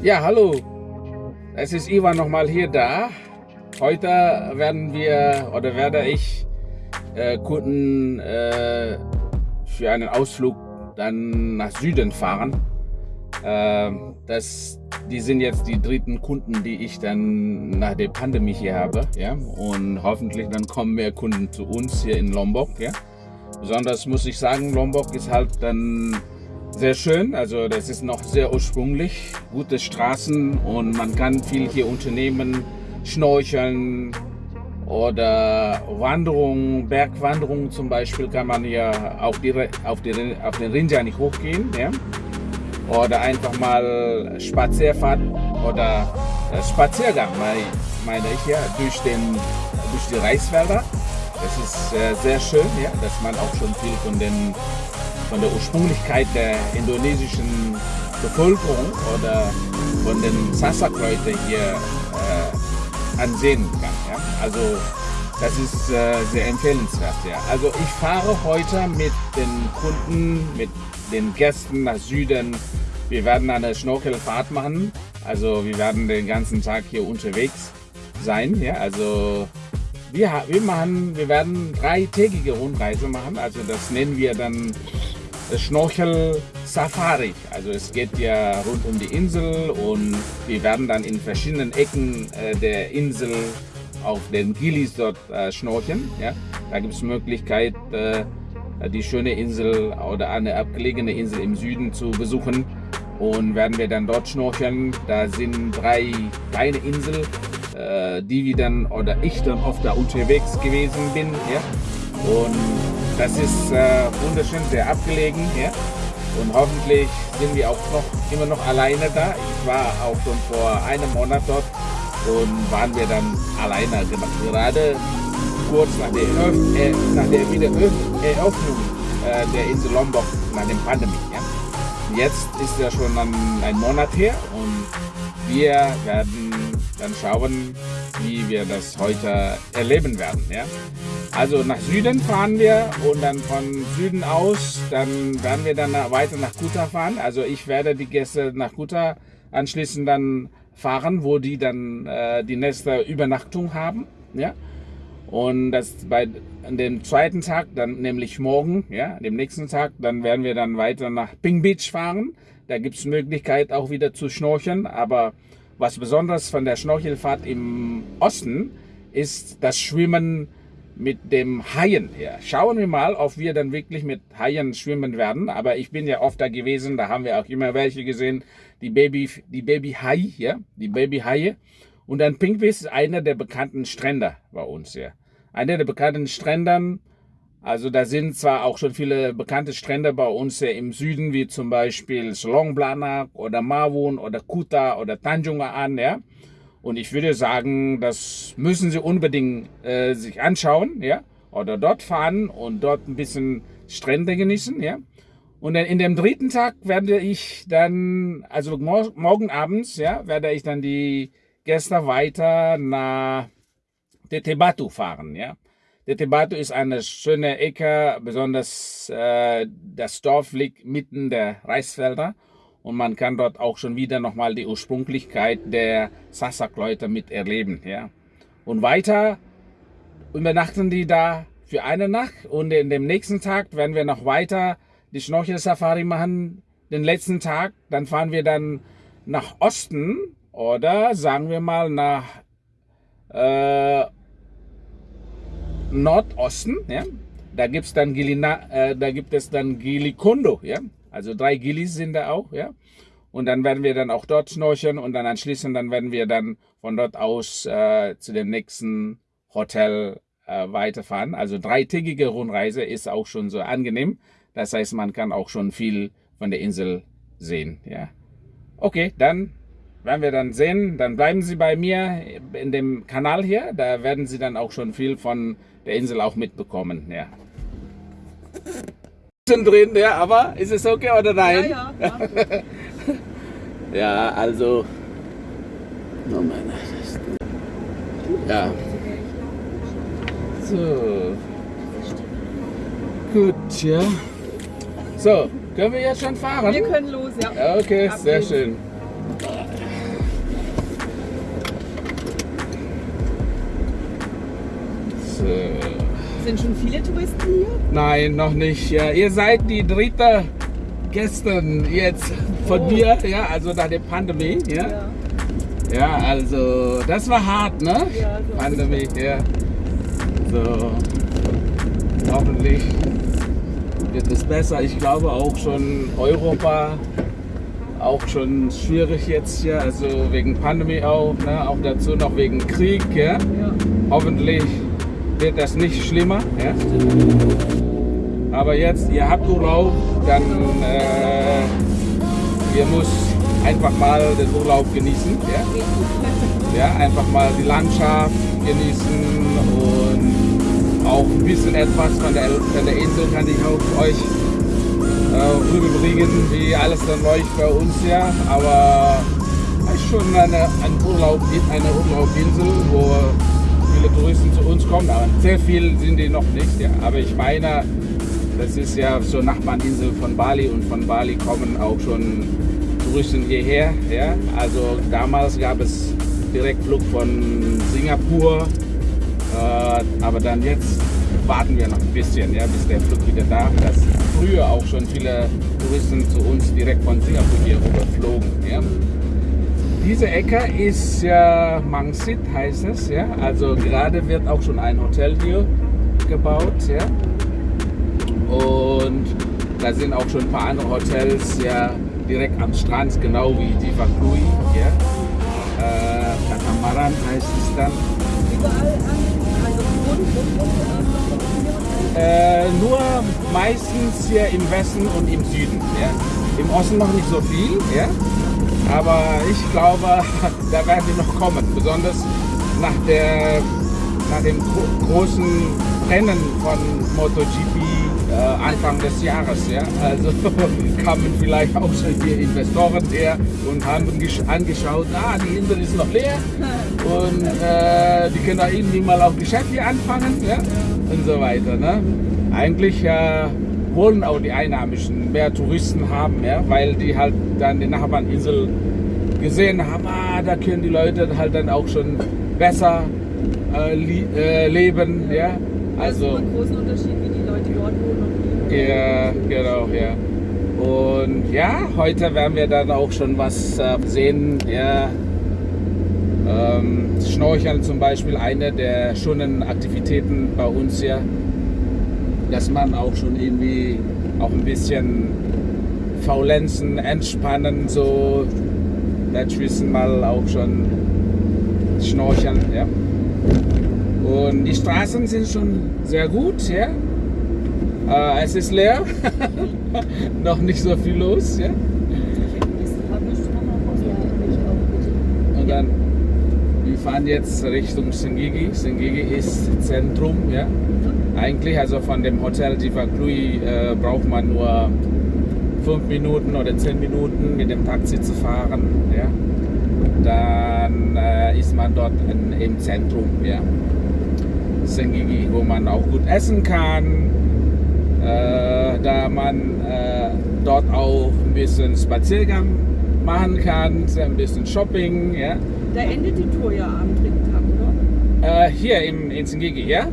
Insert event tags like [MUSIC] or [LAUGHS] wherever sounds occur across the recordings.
Ja, hallo. Es ist Ivan nochmal hier da. Heute werden wir oder werde ich äh, Kunden äh, für einen Ausflug dann nach Süden fahren. Äh, das, die sind jetzt die dritten Kunden, die ich dann nach der Pandemie hier habe. Ja? Und hoffentlich dann kommen mehr Kunden zu uns hier in Lombok. Ja? Besonders muss ich sagen, Lombok ist halt dann sehr schön. Also das ist noch sehr ursprünglich, gute Straßen und man kann viel hier unternehmen, schnorcheln oder Wanderung, Bergwanderung zum Beispiel kann man ja auf, die, auf, die, auf den Rinja nicht hochgehen. Ja? Oder einfach mal Spazierfahrt oder äh, Spaziergang, meine ich ja, durch, den, durch die Reiswälder. Das ist äh, sehr schön, ja, dass man auch schon viel von den von der Ursprünglichkeit der indonesischen Bevölkerung oder von den Sasak-Leuten hier äh, ansehen kann. Ja? Also das ist äh, sehr empfehlenswert. Ja? Also ich fahre heute mit den Kunden, mit den Gästen nach Süden. Wir werden eine Schnorchelfahrt machen. Also wir werden den ganzen Tag hier unterwegs sein. Ja? Also wir, wir, machen, wir werden dreitägige Rundreise machen. Also das nennen wir dann Schnorchel Safari. Also es geht ja rund um die Insel und wir werden dann in verschiedenen Ecken äh, der Insel auf den Gilis dort äh, schnorcheln. Ja? Da gibt es Möglichkeit, äh, die schöne Insel oder eine abgelegene Insel im Süden zu besuchen und werden wir dann dort schnorcheln. Da sind drei kleine Inseln, die wir dann oder ich dann oft da unterwegs gewesen bin. Ja? Und das ist äh, wunderschön, sehr abgelegen. Ja? Und hoffentlich sind wir auch noch immer noch alleine da. Ich war auch schon vor einem Monat dort und waren wir dann alleine. Gerade kurz nach der, Eröff äh, nach der Wiedereröffnung äh, der Insel Lombok nach der Pandemie. Ja? Jetzt ist ja schon ein, ein Monat her und wir werden dann schauen, wie wir das heute erleben werden. Ja? Also nach Süden fahren wir und dann von Süden aus, dann werden wir dann weiter nach Kuta fahren. Also ich werde die Gäste nach Kuta anschließend dann fahren, wo die dann äh, die nächste Übernachtung haben. Ja? Und das bei dem zweiten Tag, dann nämlich morgen, ja, dem nächsten Tag, dann werden wir dann weiter nach Ping Beach fahren. Da gibt es Möglichkeit auch wieder zu schnorcheln. Aber was besonders von der Schnorchelfahrt im Osten ist das Schwimmen mit dem Haien her. Schauen wir mal, ob wir dann wirklich mit Haien schwimmen werden. Aber ich bin ja oft da gewesen, da haben wir auch immer welche gesehen, die Baby, die Baby Hai, ja, die Baby Haie. Und dann Pinkwis ist einer der bekannten Strände bei uns ja. Einer der bekannten Strändern, also da sind zwar auch schon viele bekannte Strände bei uns im Süden, wie zum Beispiel Selong oder Mawun oder Kuta oder Tanjungaan, ja. Und ich würde sagen, das müssen Sie unbedingt äh, sich anschauen, ja, oder dort fahren und dort ein bisschen Strände genießen, ja. Und dann in dem dritten Tag werde ich dann, also mor morgen abends, ja, werde ich dann die Gäste weiter nach Tetebatu fahren, ja. Tetebatu ist eine schöne Ecke, besonders äh, das Dorf liegt mitten der Reisfelder und man kann dort auch schon wieder nochmal die Ursprünglichkeit der Sasak-Leute miterleben. Ja. Und weiter übernachten die da für eine Nacht und in dem nächsten Tag werden wir noch weiter die Schnorchel-Safari machen. Den letzten Tag, dann fahren wir dann nach Osten oder sagen wir mal nach äh, Nordosten. Ja. Da, gibt's dann Gilina, äh, da gibt es dann Gilikondo. Ja. Also drei Gillis sind da auch, ja. Und dann werden wir dann auch dort schnorcheln und dann anschließend dann werden wir dann von dort aus äh, zu dem nächsten Hotel äh, weiterfahren. Also dreitägige Rundreise ist auch schon so angenehm. Das heißt, man kann auch schon viel von der Insel sehen, ja. Okay, dann werden wir dann sehen. Dann bleiben Sie bei mir in dem Kanal hier. Da werden Sie dann auch schon viel von der Insel auch mitbekommen, ja drin, ja, aber ist es okay oder nein? Ja, ja. ja, [LAUGHS] also. Oh meine. Ja. So. Gut, ja. So, können wir jetzt schon fahren? Wir können los, ja. Okay, sehr schön. äh, Sind schon viele Touristen hier? nein, noch nicht. Ja, ihr seid die dritte gestern jetzt von Oh. mir, ja, also nach der Pandemie, ja. Ja, also das war hart, ne? Ja, so. Pandemie, ja. So, hoffentlich wird es besser. Ich glaube auch schon Europa auch schon schwierig jetzt hier, also wegen Pandemie auch, ne? auch dazu noch wegen Krieg, ja. Ja. Hoffentlich wird das nicht schlimmer, ja. Aber jetzt, ihr habt Urlaub, dann äh, ihr müsst einfach mal den Urlaub genießen, ja. Ja, einfach mal die Landschaft genießen und auch ein bisschen etwas von der, von der Insel kann ich auch euch äh, rüberbringen, wie alles dann läuft bei uns ja. Aber es ist schon eine, ein Urlaub, eine Urlaubinsel, wo viele Touristen zu uns kommen. Aber sehr viel sind die noch nicht. Ja. Aber ich meine, das ist ja so Nachbarninsel von Bali und von Bali kommen auch schon Touristen hierher. Ja. Also damals gab es Direktflug von Singapur, äh, aber dann jetzt warten wir noch ein bisschen, ja, bis der Flug wieder da ist. Früher auch schon viele Touristen zu uns direkt von Singapur hier rüberflogen. Ja. Diese Ecke ist ja Mangsit heißt es, ja. Also gerade wird auch schon ein Hotel hier gebaut, ja. Und da sind auch schon ein paar andere Hotels ja direkt am Strand, genau wie Divakui, ja. Äh, Katamaran heißt es dann. Überall also Äh, nur meistens hier im Westen und im Süden. Ja. Im Osten noch nicht so viel, ja. Aber ich glaube, [LAUGHS] da werden die noch kommen. Besonders nach, der, nach dem gro großen Rennen von MotoGP äh, Anfang des Jahres. Ja. Also [LAUGHS] kamen vielleicht auch schon hier Investoren her und haben gesch- angeschaut, ah, die Insel ist noch leer und äh, die können da irgendwie mal auch Geschäft hier anfangen ja? und so weiter. Ne? Eigentlich äh, wollen auch die Einheimischen mehr Touristen haben, ja? weil die halt dann die Nachbarninsel gesehen haben, ah, da können die Leute halt dann auch schon besser äh, äh, leben. Ja? Also Also, einen großen Unterschied, wie die Leute dort wohnen ja, genau, ja. Und ja, heute werden wir dann auch schon was äh, sehen. Ja. Ähm, Schnorcheln zum Beispiel eine der schönen Aktivitäten bei uns hier, dass man auch schon irgendwie auch ein bisschen faulenzen, entspannen, so dazwischen mal auch schon schnorcheln. Ja. Und die Straßen sind schon sehr gut, ja. Äh, es ist leer, [LAUGHS] noch nicht so viel los, ja. Und dann, wir fahren jetzt Richtung Sengigi. Sengigi ist Zentrum, ja. Eigentlich, also von dem Hotel Divaklui äh, braucht man nur fünf Minuten oder zehn Minuten mit dem Taxi zu fahren, ja. Dann äh, ist man dort in, im Zentrum, ja. Sengigi, wo man auch gut essen kann, äh, da man äh, dort auch ein bisschen Spaziergang machen kann, ein bisschen Shopping, ja. Da endet die Tour ja am dritten Tag, oder? Äh, hier im, in Sengigi, ja?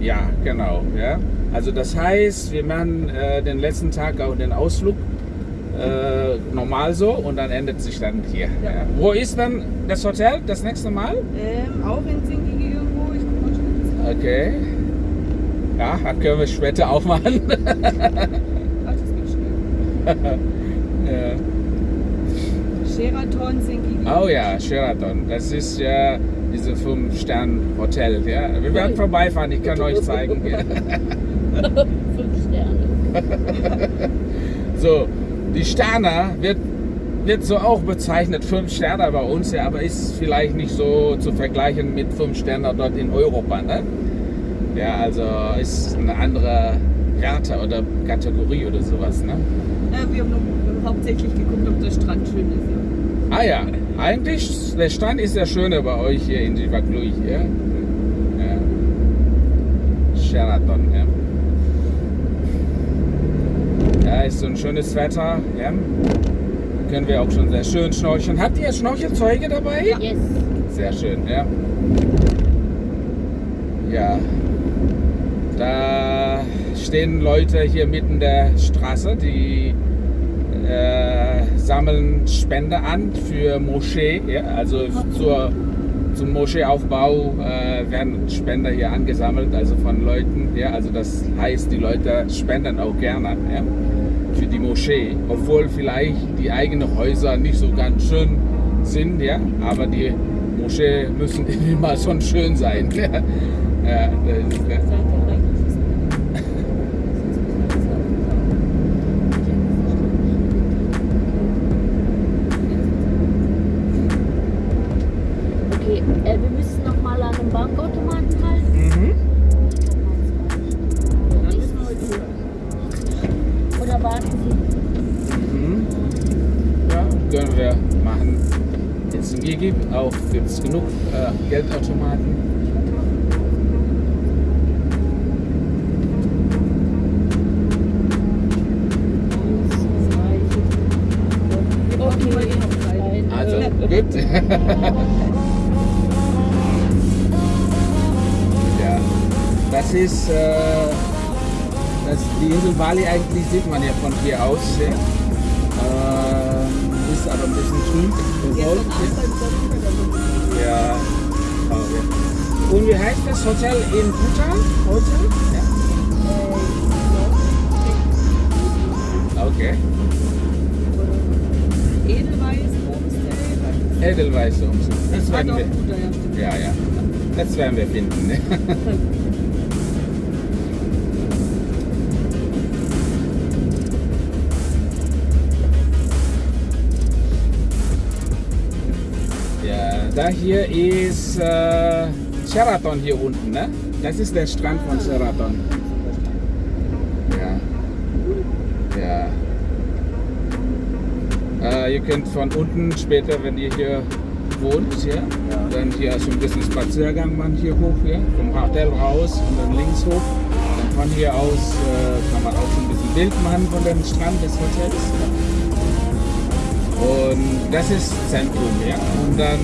Ja. Genau, ja. Also das heißt, wir machen äh, den letzten Tag auch den Ausflug äh, normal so und dann endet sich dann hier. Ja. Ja. Wo ist dann das Hotel das nächste Mal? Ähm, auch in Singigi irgendwo. Ich guck mal. Okay. Ja, das können wir später auch machen. Ach, das geht schnell. [LAUGHS] ja. Sheraton Singigi. Oh ja, Sheraton. Das ist ja diese 5-Sterne-Hotel. Ja. Wir werden vorbeifahren, ich kann euch zeigen. Ja. [LAUGHS] Fünf Sterne. [LAUGHS] So, die Sterne wird, wird so auch bezeichnet, 5 Sterne bei uns, ja, aber ist vielleicht nicht so zu vergleichen mit 5 Sternen dort in Europa. Ne? Ja, also ist eine andere Werte oder Kategorie oder sowas. Ne? Ja, wir haben nur hauptsächlich geguckt, ob der Strand schön ist. Ja. Ah ja, eigentlich, der Strand ist ja schöner bei euch hier in Divaklui. Ja? Ja. Sheraton, ja. Ja, ist so ein schönes Wetter. Ja. Können wir auch schon sehr schön schnorcheln. Habt ihr Schnorchelzeuge dabei? Yes. Sehr schön, ja. Ja. Da stehen Leute hier mitten der Straße, die äh, sammeln Spende an für Moschee. Ja? Also zur, zum Moscheeaufbau äh, werden Spender hier angesammelt, also von Leuten. Ja? Also das heißt, die Leute spenden auch gerne ja? für die Moschee, obwohl vielleicht die eigenen Häuser nicht so ganz schön sind, ja? aber die Moschee müssen [LAUGHS] immer schon schön sein. Ja? Das äh, wir müssen noch mal an einem Bankautomaten halten. Mhm. Oder warten Sie? Mhm. Ja, können wir machen. Jetzt in Gigi auch gibt es genug äh, Geldautomaten. Okay, [LAUGHS] ist äh, das, die Insel Bali eigentlich sieht man ja von hier aus. Ja. Ähm, ist aber ein bisschen trüb bewölkt. Ja. Ja. Und wie heißt das Hotel in Bhutan? Hotel? Ja. Okay. Edelweiß, Homestay. Edelweiß Umzug. Das werden wir. Ja, ja. Das werden wir finden. Ne? [LAUGHS] da hier ist äh, Sheraton hier unten, ne? Das ist der Strand von Sheraton. Ja. Ja. Äh, ihr könnt von unten später, wenn ihr hier wohnt, ja, dann hier so ein bisschen Spaziergang machen hier hoch, ja, vom Hotel raus und dann links hoch. Dann von hier aus äh, kann man auch so ein bisschen Bild machen von dem Strand des Hotels. Ja. Und das ist Zentrum, ja. Und dann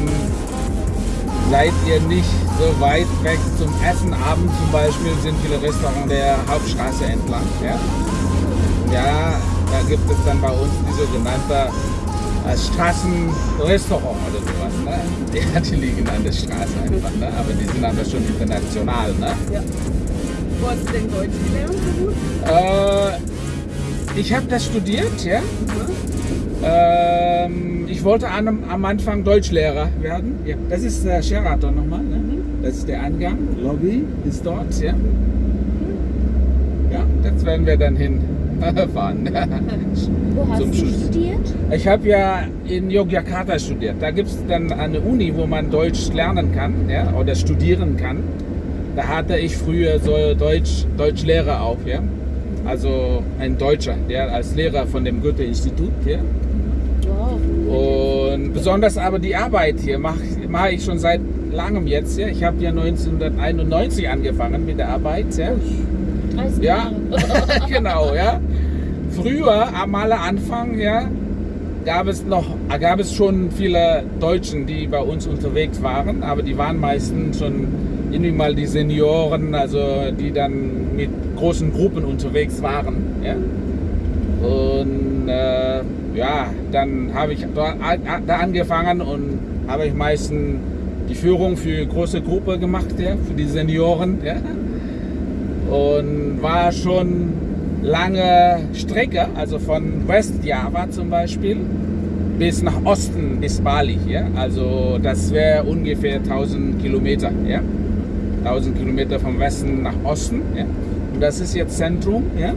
seid ihr nicht so weit weg zum Essen. Abends zum Beispiel sind viele Restaurants der Hauptstraße entlang, ja. Ja, da gibt es dann bei uns die sogenannte äh, Straßenrestaurant oder sowas. Ne? Ja, die liegen an der Straße einfach, ne? aber die sind aber schon international. Ne? Wo hast du denn Deutsch gelernt? Äh, ich habe das studiert, ja. Ähm, ich wollte an, am Anfang Deutschlehrer werden. Ja, das ist der Sheraton nochmal. Ne? Das ist der Eingang. Lobby ist dort, ja. Ja, das werden wir dann hinfahren. [LAUGHS] Wo hast Zum du Schluss. studiert? Ich habe ja in Yogyakarta studiert. Da gibt es dann eine Uni, wo man Deutsch lernen kann ja, oder studieren kann. Da hatte ich früher so Deutsch, Deutschlehrer auch. Ja. Also ein Deutscher, der als Lehrer von dem Goethe-Institut. Ja. Wow. Und besonders aber die Arbeit hier mache mach ich schon seit langem jetzt. Ja. Ich habe ja 1991 angefangen mit der Arbeit. Ja. 30 Ja, [LAUGHS] genau, ja. Früher, am aller Anfang, ja, gab es noch, gab es schon viele Deutschen, die bei uns unterwegs waren, aber die waren meistens schon irgendwie mal die Senioren, also die dann mit großen Gruppen unterwegs waren, ja. Und äh, ja, dann habe ich da, angefangen und habe ich meistens die Führung für große Gruppe gemacht, ja, für die Senioren, ja und war schon lange Strecke, also von Westjava zum Beispiel bis nach Osten bis Bali hier. Also das wäre ungefähr 1000 Kilometer, ja. 1000 Kilometer vom Westen nach Osten, ja. Und das ist jetzt Zentrum, ja.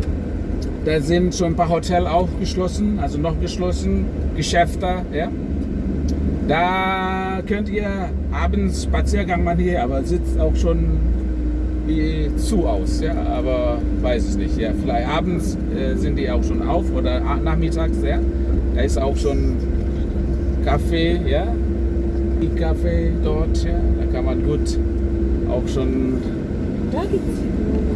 Da sind schon ein paar Hotels auch geschlossen, also noch geschlossen, Geschäfte, ja. Da könnt ihr abends Spaziergang machen hier, aber sitzt auch schon wie zu aus, ja, aber weiß ich nicht. Ja, vielleicht abends äh, sind die auch schon auf oder nachmittags, ja. Da ist auch schon Kaffee, ja, die Kaffee dort, ja. Da kann man gut auch schon, Da gibt's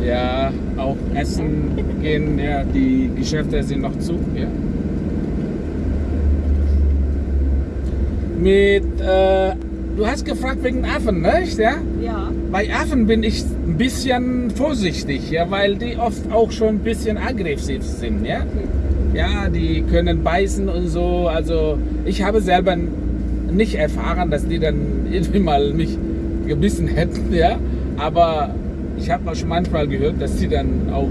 ja, auch essen gehen, ja. Die Geschäfte sind noch zu, ja. Mit, äh, du hast gefragt wegen Affen, nicht? Ja? Ja. Bei Affen bin ich ein bisschen vorsichtig, ja, weil die oft auch schon ein bisschen aggressiv sind, ja. Ja, die können beißen und so. Also ich habe selber nicht erfahren, dass die dann [LAUGHS] irgendwie mal mich gebissen hätten, ja. Aber ich habe auch schon manchmal gehört, dass die dann auch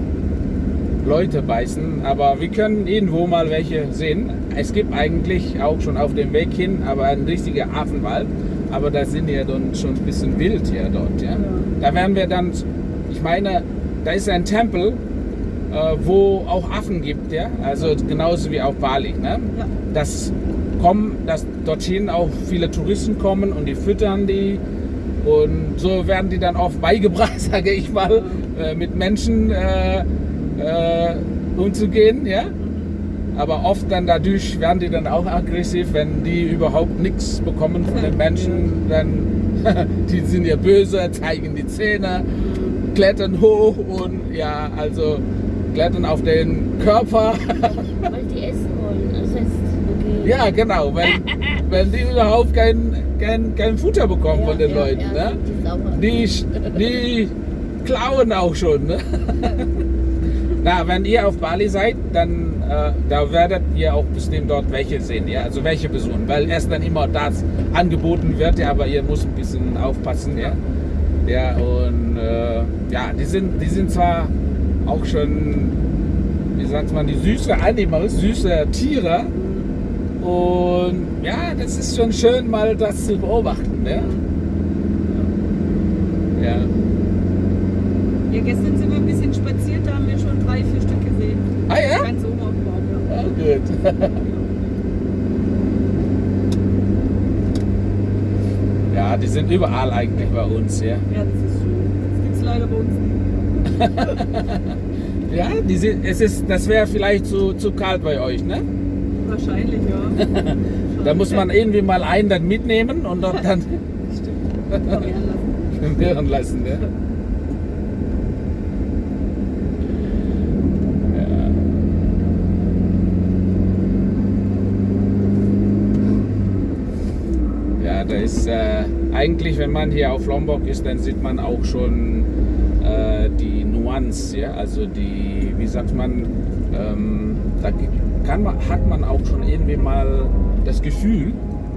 Leute beißen. Aber wir können irgendwo mal welche sehen. Es gibt eigentlich auch schon auf dem Weg hin, aber ein richtiger Affenwald. Aber da sind ja dann schon ein bisschen wild hier dort, ja. Da werden wir dann, ich meine, da ist ein Tempel, äh, wo auch Affen gibt, ja. Also genauso wie auf Bali, ne? Ja. Das kommen, dass dorthin auch viele Touristen kommen und die füttern die und so werden die dann oft beigebracht, [LAUGHS] sage ich mal, äh, mit Menschen äh, äh, umzugehen, ja. Aber oft dann dadurch werden die dann auch aggressiv, wenn die überhaupt nichts bekommen von den [LAUGHS] Menschen, dann [LAUGHS] die sind ja böse, zeigen die Zähne, klettern hoch und ja, also klettern auf den Körper. Weil die essen wollen. Das heißt, okay. Ja, genau, wenn, [LAUGHS] wenn die überhaupt kein, kein, kein Futter bekommen von den ja, Leuten. ja, ne? Die, die klauen auch schon. Ne? [LAUGHS] Na, wenn ihr auf Bali seid, dann äh, da werdet ihr auch bestimmt dort welche sehen, ja, also welche besuchen, weil erst dann immer das angeboten wird, ja, aber ihr müsst ein bisschen aufpassen, ja, ja und äh, ja, die sind, die sind zwar auch schon, wie sagt man, die süße Animals, süße Tiere und ja, das ist schon schön mal das zu beobachten, ja. Ja. Ja, gestern sind wir ein bisschen spaziert, da haben wir schon drei, vier Stück gesehen. Ah ja? Ganz oben auf dem Baum, ja. Oh, gut. [LAUGHS] Ja, die sind überall eigentlich bei uns, ja. Ja, das ist schön. Das gibt's leider bei uns nicht. [LAUGHS] Ja, die sind, es ist, das wäre vielleicht zu, zu kalt bei euch, ne? Wahrscheinlich, ja. [LAUGHS] Da muss man irgendwie mal einen dann mitnehmen und dort dann [LAUGHS] Stimmt. Vermehren lassen. lassen, ne? Ja. Ja, da ist äh, eigentlich, wenn man hier auf Lombok ist, dann sieht man auch schon äh, die Nuance, ja, also die, wie sagt man, ähm, da kann man, hat man auch schon irgendwie mal das Gefühl,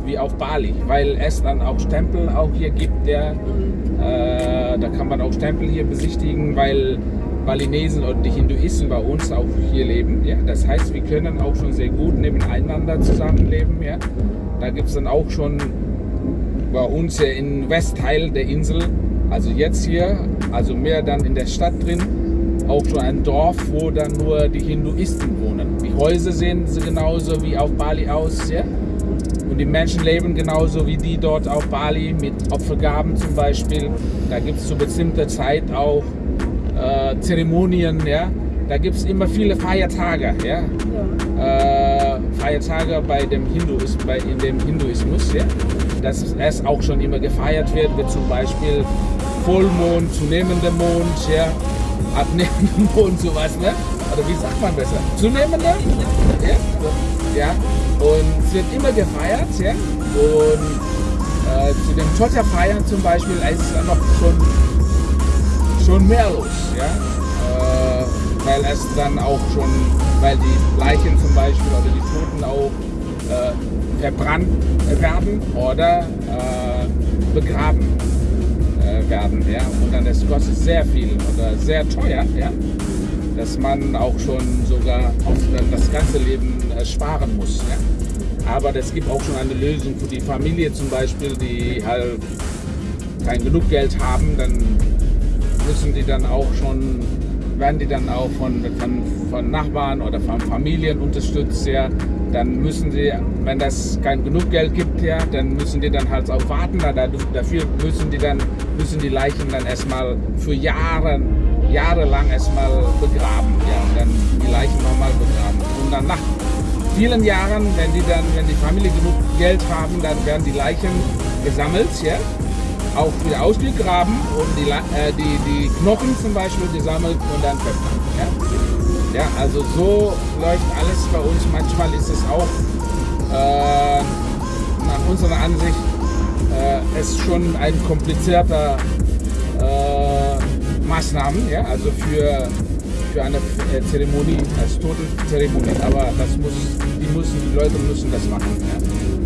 wie auf Bali, weil es dann auch Stempel auch hier gibt, der, äh, da kann man auch Stempel hier besichtigen, weil Balinesen und die Hinduisten bei uns auch hier leben. Ja? Das heißt, wir können auch schon sehr gut nebeneinander zusammenleben. Ja? Da gibt es dann auch schon bei uns hier im Westteil der Insel, also jetzt hier, also mehr dann in der Stadt drin, auch schon ein Dorf, wo dann nur die Hinduisten wohnen. Die Häuser sehen genauso wie auf Bali aus. Ja? Und die Menschen leben genauso wie die dort auf Bali mit Opfergaben zum Beispiel. Da gibt es zu bestimmter Zeit auch äh, Zeremonien. Ja? Da gibt es immer viele Feiertage. Ja? Ja. äh, Feiertage bei dem Hinduismus, bei, in dem Hinduismus, ja, dass es auch schon immer gefeiert wird, wie zum Beispiel Vollmond, zunehmender Mond, ja, abnehmender Mond, [LAUGHS] sowas, ne? Oder wie sagt man besser? Zunehmender? Ja, so, ja. Und es wird immer gefeiert, ja. Und äh, zu den Chocha-Feiern zum Beispiel ist es noch schon, schon mehr los, ja. Äh, weil es dann auch schon, weil die Leichen zum Beispiel oder die Toten auch äh, verbrannt werden oder äh, begraben äh, werden. Ja? Und dann das kostet sehr viel oder sehr teuer, ja? dass man auch schon sogar dann das ganze Leben äh, sparen muss. Ja? Aber es gibt auch schon eine Lösung für die Familie zum Beispiel, die halt kein genug Geld haben, dann müssen die dann auch schon werden die dann auch von, von, von Nachbarn oder von Familien unterstützt, ja, dann müssen sie, wenn das kein genug Geld gibt, ja, dann müssen die dann halt auch warten, da, dafür müssen die dann, müssen die Leichen dann erstmal für Jahre, jahrelang erstmal begraben, ja, und dann die Leichen nochmal begraben. Und dann nach vielen Jahren, wenn die dann, wenn die Familie genug Geld haben, dann werden die Leichen gesammelt, ja, auch wieder ausgegraben und die, äh, die, die Knochen zum Beispiel gesammelt und dann verbrannt. Ja? ja, also so läuft alles bei uns. Manchmal ist es auch äh, nach unserer Ansicht äh, es schon ein komplizierter äh, Maßnahmen, ja, also für, für eine äh, Zeremonie, als Totenzeremonie. Aber das muss, die müssen, die Leute müssen das machen. Ja.